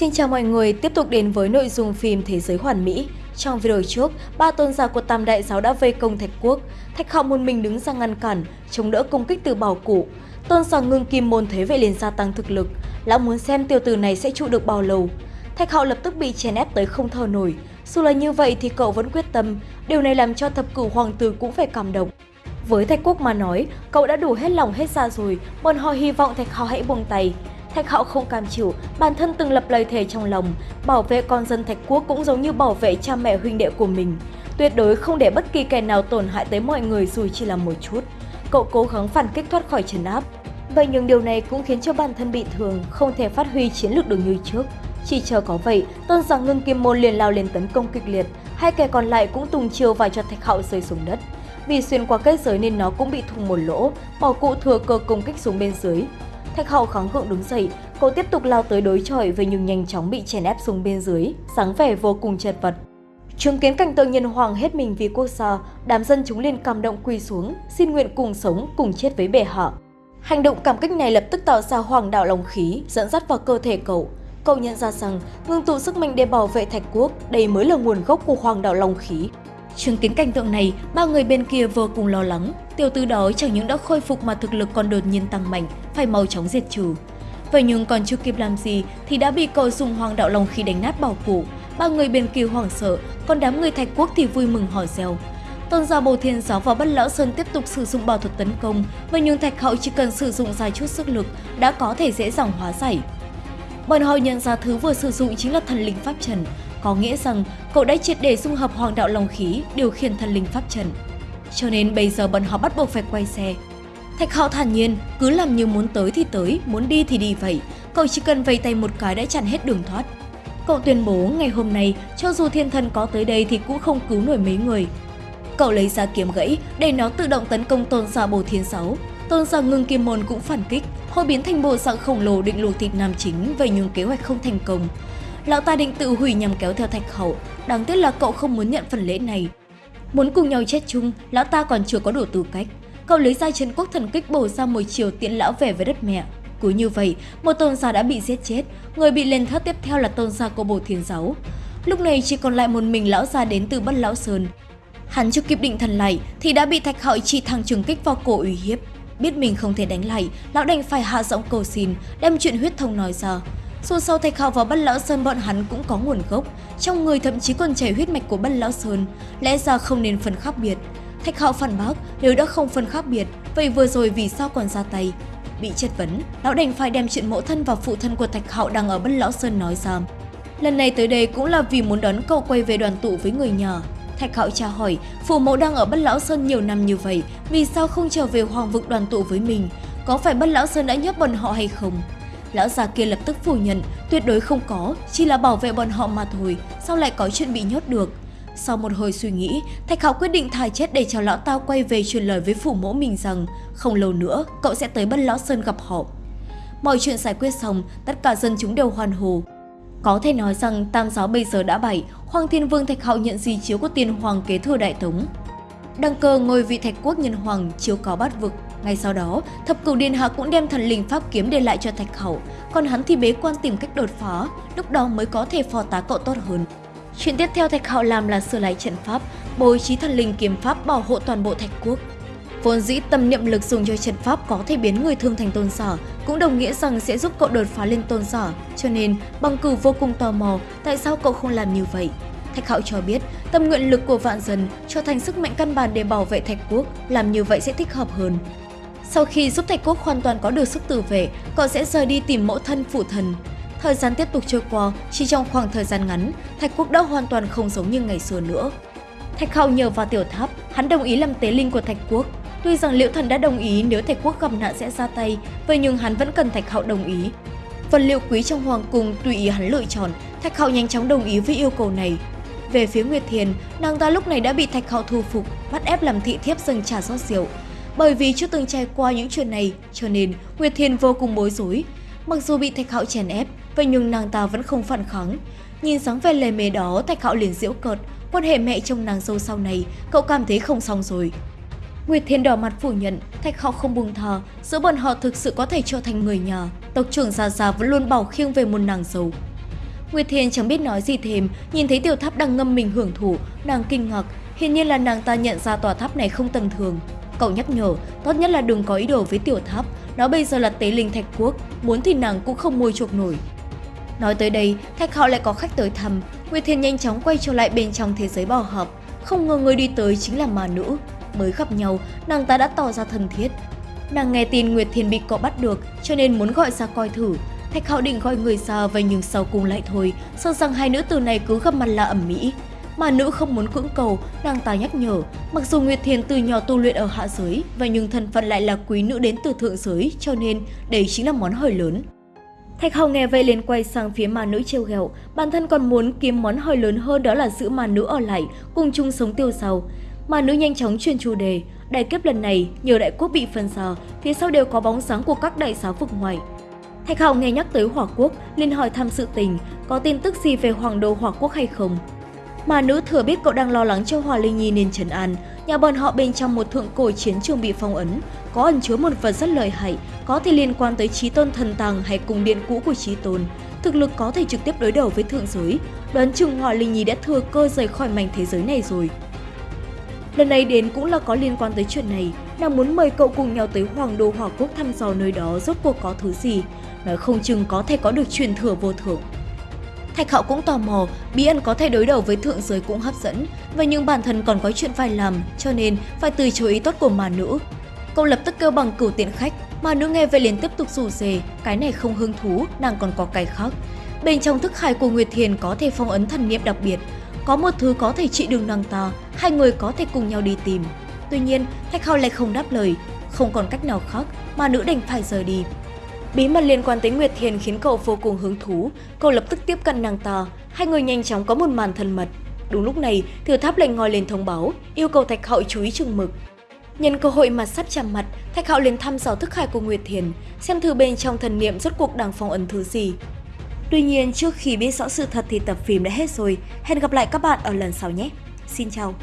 Xin chào mọi người, tiếp tục đến với nội dung phim Thế giới hoàn mỹ. Trong video trước, ba tôn giả của Tam Đại Giáo đã vây công Thạch Quốc. Thạch Hạo một mình đứng ra ngăn cản, chống đỡ công kích từ bảo cụ. Tôn giả ngưng kim môn thế vậy liền gia tăng thực lực. Lão muốn xem tiêu tử này sẽ trụ được bao lâu. Thạch Hạo lập tức bị chèn ép tới không thở nổi. Dù là như vậy thì cậu vẫn quyết tâm, điều này làm cho thập cửu hoàng tử cũng phải cảm động. Với Thạch Quốc mà nói, cậu đã đủ hết lòng hết ra rồi, bọn họ hy vọng Thạch Hạo hãy buông tay. Thạch Hạo không cam chịu, bản thân từng lập lời thề trong lòng, bảo vệ con dân Thạch Quốc cũng giống như bảo vệ cha mẹ huynh đệ của mình. Tuyệt đối không để bất kỳ kẻ nào tổn hại tới mọi người dù chỉ là một chút. Cậu cố gắng phản kích thoát khỏi trấn áp. Vậy nhưng điều này cũng khiến cho bản thân bị thương, không thể phát huy chiến lược được như trước. Chỉ chờ có vậy, tôn giả ngưng kim môn liền lao lên tấn công kịch liệt, hai kẻ còn lại cũng tung chiêu và cho Thạch Hạo rơi xuống đất. Vì xuyên qua kết giới nên nó cũng bị thủng một lỗ, bỏ cụ thừa cơ công kích xuống bên dưới. Thạch Hậu kháng cự đứng dậy, cô tiếp tục lao tới đối chọi với nhưng nhanh chóng bị chèn ép xuống bên dưới, dáng vẻ vô cùng chật vật. Chứng kiến cảnh tượng nhân hoàng hết mình vì quốc gia, đám dân chúng liền cảm động quỳ xuống, xin nguyện cùng sống, cùng chết với bệ hạ. Hành động cảm kích này lập tức tạo ra hoàng đạo lòng khí, dẫn dắt vào cơ thể cậu. Cậu nhận ra rằng, ngưng tụ sức mạnh để bảo vệ thạch quốc, đây mới là nguồn gốc của hoàng đạo lòng khí. Chứng kiến cảnh tượng này, ba người bên kia vô cùng lo lắng. Tiểu tư đó chẳng những đã khôi phục mà thực lực còn đột nhiên tăng mạnh, phải mau chóng diệt trừ. Vậy nhưng còn chưa kịp làm gì thì đã bị cậu dùng hoàng đạo lòng khi đánh nát bảo phủ, Ba người bên kia hoảng sợ, còn đám người thạch quốc thì vui mừng hỏi reo. Tôn giả Bồ Thiên Giáo và Bất Lão Sơn tiếp tục sử dụng bảo thuật tấn công, vậy nhưng Thạch Hậu chỉ cần sử dụng dài chút sức lực đã có thể dễ dàng hóa giải. Bọn họ nhận ra thứ vừa sử dụng chính là thần linh pháp trần, có nghĩa rằng cậu đã triệt để dung hợp hoàng đạo long khí điều khiển thần linh pháp trần. Cho nên bây giờ bọn họ bắt buộc phải quay xe. Thạch Hạo thản nhiên, cứ làm như muốn tới thì tới, muốn đi thì đi vậy. Cậu chỉ cần vây tay một cái đã chặn hết đường thoát. Cậu tuyên bố ngày hôm nay, cho dù thiên thần có tới đây thì cũng không cứu nổi mấy người. Cậu lấy ra kiếm gãy để nó tự động tấn công tôn giả bồ thiên sáu. Tôn giả ngưng kim môn cũng phản kích, hồi biến thành bộ dạng khổng lồ định luộc thịt nam chính vậy nhưng kế hoạch không thành công. Lão ta định tự hủy nhằm kéo theo thạch hậu, đáng tiếc là cậu không muốn nhận phần lễ này. Muốn cùng nhau chết chung, lão ta còn chưa có đủ tư cách. Cậu lấy ra chân quốc thần kích bổ ra một chiều tiện lão về với đất mẹ. Cứ như vậy, một tôn giả đã bị giết chết, người bị lên thất tiếp theo là tôn giả của bồ thiên giáo. Lúc này chỉ còn lại một mình lão già đến từ bất lão sơn. Hắn chưa kịp định thần lại thì đã bị thạch hậu chỉ thẳng trường kích vào cổ uy hiếp. Biết mình không thể đánh lại, lão đành phải hạ giọng cầu xin, đem chuyện huyết thông nói ra. Dù sau Thạch Hạo và Bất Lão Sơn bọn hắn cũng có nguồn gốc, trong người thậm chí còn chảy huyết mạch của Bất Lão Sơn, lẽ ra không nên phân khác biệt. Thạch Hạo phản bác, nếu đã không phân khác biệt, vậy vừa rồi vì sao còn ra tay? Bị chất vấn, lão đành phải đem chuyện mẫu thân và phụ thân của Thạch Hạo đang ở Bất Lão Sơn nói ra. Lần này tới đây cũng là vì muốn đón cậu quay về đoàn tụ với người nhà. Thạch Hạo tra hỏi, phụ mẫu đang ở Bất Lão Sơn nhiều năm như vậy, vì sao không trở về Hoàng vực đoàn tụ với mình? Có phải Bất Lão Sơn đã nhốt bọn họ hay không? Lão già kia lập tức phủ nhận, tuyệt đối không có, chỉ là bảo vệ bọn họ mà thôi, sao lại có chuyện bị nhốt được. Sau một hồi suy nghĩ, Thạch Hạo quyết định thà chết để cho lão tao quay về truyền lời với phủ mẫu mình rằng không lâu nữa cậu sẽ tới Bất Lão Sơn gặp họ. Mọi chuyện giải quyết xong, tất cả dân chúng đều hoan hồ. Có thể nói rằng Tam giáo bây giờ đã bảy, Hoàng Thiên Vương Thạch Hạo nhận di chiếu của tiên hoàng kế thừa đại tống. Đăng cơ ngôi vị Thạch Quốc Nhân Hoàng chiếu có bát vực, ngay sau đó, thập cửu điện hạ cũng đem thần linh pháp kiếm để lại cho Thạch Hậu, còn hắn thì bế quan tìm cách đột phá, lúc đó mới có thể phò tá cậu tốt hơn. Chuyện tiếp theo Thạch Hậu làm là sửa lại trận pháp, bố trí thần linh kiếm pháp bảo hộ toàn bộ Thạch Quốc. Vốn dĩ tâm niệm lực dùng cho trận pháp có thể biến người thương thành tôn giả, cũng đồng nghĩa rằng sẽ giúp cậu đột phá lên tôn giả, cho nên bằng cử vô cùng tò mò tại sao cậu không làm như vậy. Thạch Hạo cho biết, tâm nguyện lực của vạn dân trở thành sức mạnh căn bản để bảo vệ Thạch Quốc, làm như vậy sẽ thích hợp hơn. Sau khi giúp Thạch Quốc hoàn toàn có được sức tự vệ, cậu sẽ rời đi tìm mẫu thân phụ thần. Thời gian tiếp tục trôi qua, chỉ trong khoảng thời gian ngắn, Thạch Quốc đã hoàn toàn không giống như ngày xưa nữa. Thạch Hạo nhờ vào tiểu tháp, hắn đồng ý làm tế linh của Thạch Quốc. Tuy rằng Liễu Thần đã đồng ý nếu Thạch Quốc gặp nạn sẽ ra tay, vậy nhưng hắn vẫn cần Thạch Hạo đồng ý. Vật liệu quý trong hoàng cung tùy ý hắn lựa chọn, Thạch Hạo nhanh chóng đồng ý với yêu cầu này. Về phía Nguyệt Thiền, nàng ta lúc này đã bị Thạch Hạo thu phục, bắt ép làm thị thiếp dâng trà rót rượu. Bởi vì chưa từng trải qua những chuyện này, cho nên Nguyệt Thiền vô cùng bối rối. Mặc dù bị Thạch Hạo chèn ép, vậy nhưng nàng ta vẫn không phản kháng. Nhìn dáng vẻ lề mề đó, Thạch Hạo liền giễu cợt, quan hệ mẹ chồng nàng dâu sau này, cậu cảm thấy không xong rồi. Nguyệt Thiên đỏ mặt phủ nhận, Thạch Hạo không buông thà, giữa bọn họ thực sự có thể trở thành người nhà. Tộc trưởng già già vẫn luôn bảo khiêng về một nàng dâu. Nguyệt Thiền chẳng biết nói gì thêm, nhìn thấy tiểu tháp đang ngâm mình hưởng thụ, nàng kinh ngạc, hiển nhiên là nàng ta nhận ra tòa tháp này không tầm thường. Cậu nhắc nhở, tốt nhất là đừng có ý đồ với tiểu tháp, nó bây giờ là tế linh thạch quốc, muốn thì nàng cũng không mua chuộc nổi. Nói tới đây, Thạch họ lại có khách tới thăm, Nguyệt Thiền nhanh chóng quay trở lại bên trong thế giới bò hợp. Không ngờ người đi tới chính là mà nữ. Mới gặp nhau, nàng ta đã tỏ ra thân thiết. Nàng nghe tin Nguyệt Thiền bị cậu bắt được, cho nên muốn gọi ra coi thử. Thạch Hạo định gọi người ra vậy nhưng sau cùng lại thôi, sợ rằng hai nữ tử này cứ gặp mặt là ẩm mỹ. Mà nữ không muốn cưỡng cầu, nàng ta nhắc nhở, mặc dù Nguyệt Thiền từ nhỏ tu luyện ở hạ giới, và nhưng thân phận lại là quý nữ đến từ thượng giới, cho nên đây chính là món hời lớn. Thạch Hạo nghe vậy liền quay sang phía ma nữ trêu ghẹo, bản thân còn muốn kiếm món hời lớn hơn đó là giữ ma nữ ở lại, cùng chung sống tiêu sầu. Ma nữ nhanh chóng chuyển chủ đề, đại kiếp lần này nhờ đại quốc bị phân xa, phía sau đều có bóng dáng của các đại giáo vực ngoài. Thạch Hạo nghe nhắc tới Hỏa Quốc, liền hỏi thăm sự tình, có tin tức gì về Hoàng đô Hỏa Quốc hay không. Mà nữ thừa biết cậu đang lo lắng cho Hòa Linh Nhi nên trấn an, nhà bọn họ bên trong một thượng cổ chiến trường bị phong ấn, có ẩn chứa một vật rất lợi hại, có thể liên quan tới trí tôn thần tàng hay cung điện cũ của trí tôn. Thực lực có thể trực tiếp đối đầu với thượng giới, đoán chừng Hòa Linh Nhi đã thừa cơ rời khỏi mảnh thế giới này rồi. Lần này đến cũng là có liên quan tới chuyện này, nàng muốn mời cậu cùng nhau tới Hoàng đô Hỏa Quốc thăm dò nơi đó rốt cuộc có thứ gì, nói không chừng có thể có được truyền thừa vô thượng. Thạch Hạo cũng tò mò, bí ẩn có thể đối đầu với thượng giới cũng hấp dẫn, và nhưng bản thân còn có chuyện phải làm, cho nên phải từ chối ý tốt của mà nữ. Cậu lập tức kêu bằng cửu tiện khách, mà nữ nghe vậy liền tiếp tục rủ rề, cái này không hứng thú, nàng còn có cái khác. Bên trong thức hải của Nguyệt Thiền có thể phong ấn thần niệm đặc biệt, có một thứ có thể trị đường nàng ta, hai người có thể cùng nhau đi tìm. Tuy nhiên, Thạch Hạo lại không đáp lời, không còn cách nào khác, mà nữ đành phải rời đi. Bí mật liên quan tới Nguyệt Thiền khiến cậu vô cùng hứng thú, cậu lập tức tiếp cận nàng ta, hai người nhanh chóng có một màn thân mật. Đúng lúc này, thừa tháp lệnh ngòi lên thông báo, yêu cầu Thạch hậu chú ý chừng mực. Nhân cơ hội mà sắp chạm mặt, Thạch Hạo liền thăm dò thức hải của Nguyệt Thiền, xem thử bên trong thần niệm rốt cuộc đang phong ấn thứ gì. Tuy nhiên, trước khi biết rõ sự thật thì tập phim đã hết rồi. Hẹn gặp lại các bạn ở lần sau nhé. Xin chào!